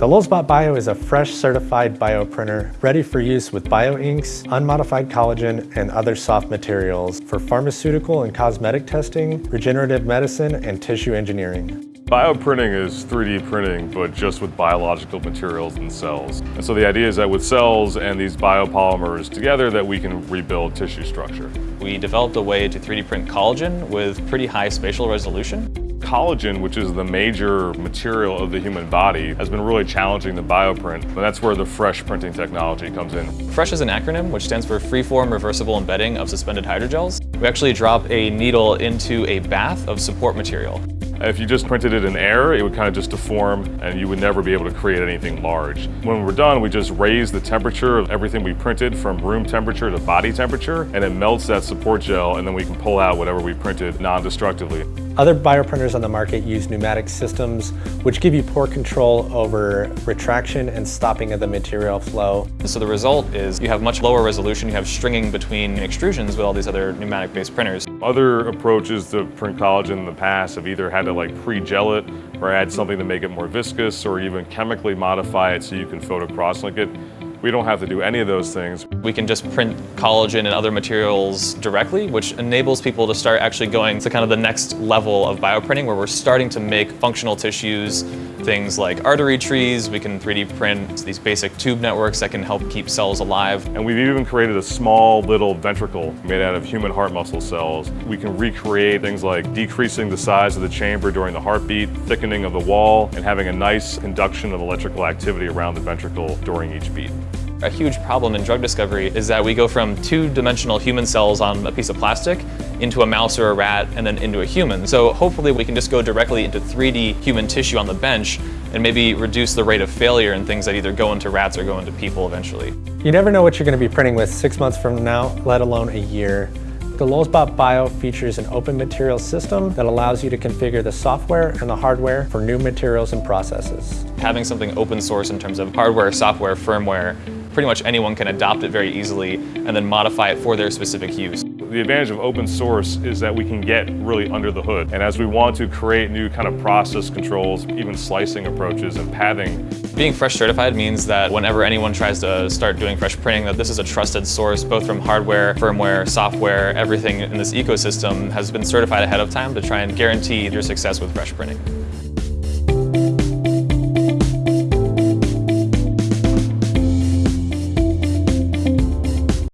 The Lulzbot Bio is a fresh certified bioprinter ready for use with bioinks, unmodified collagen, and other soft materials for pharmaceutical and cosmetic testing, regenerative medicine, and tissue engineering. Bioprinting is 3D printing, but just with biological materials and cells. And so the idea is that with cells and these biopolymers together that we can rebuild tissue structure. We developed a way to 3D print collagen with pretty high spatial resolution. Collagen, which is the major material of the human body, has been really challenging the bioprint, and that's where the FRESH printing technology comes in. FRESH is an acronym which stands for Freeform Reversible Embedding of Suspended Hydrogels. We actually drop a needle into a bath of support material. If you just printed it in air, it would kind of just deform and you would never be able to create anything large. When we're done, we just raise the temperature of everything we printed from room temperature to body temperature, and it melts that support gel, and then we can pull out whatever we printed non-destructively. Other bioprinters on the market use pneumatic systems, which give you poor control over retraction and stopping of the material flow. So the result is you have much lower resolution, you have stringing between extrusions with all these other pneumatic-based printers. Other approaches to print collagen in the past have either had to like pre-gel it or add something to make it more viscous or even chemically modify it so you can photo crosslink it. We don't have to do any of those things. We can just print collagen and other materials directly, which enables people to start actually going to kind of the next level of bioprinting where we're starting to make functional tissues, things like artery trees, we can 3D print these basic tube networks that can help keep cells alive. And we've even created a small little ventricle made out of human heart muscle cells. We can recreate things like decreasing the size of the chamber during the heartbeat, thickening of the wall, and having a nice conduction of electrical activity around the ventricle during each beat. A huge problem in drug discovery is that we go from two-dimensional human cells on a piece of plastic into a mouse or a rat and then into a human. So hopefully we can just go directly into 3D human tissue on the bench and maybe reduce the rate of failure in things that either go into rats or go into people eventually. You never know what you're going to be printing with six months from now, let alone a year. The Lulzbot Bio features an open materials system that allows you to configure the software and the hardware for new materials and processes. Having something open source in terms of hardware, software, firmware, pretty much anyone can adopt it very easily and then modify it for their specific use. The advantage of open source is that we can get really under the hood. And as we want to create new kind of process controls, even slicing approaches and pathing. Being fresh certified means that whenever anyone tries to start doing fresh printing, that this is a trusted source, both from hardware, firmware, software, everything in this ecosystem has been certified ahead of time to try and guarantee your success with fresh printing.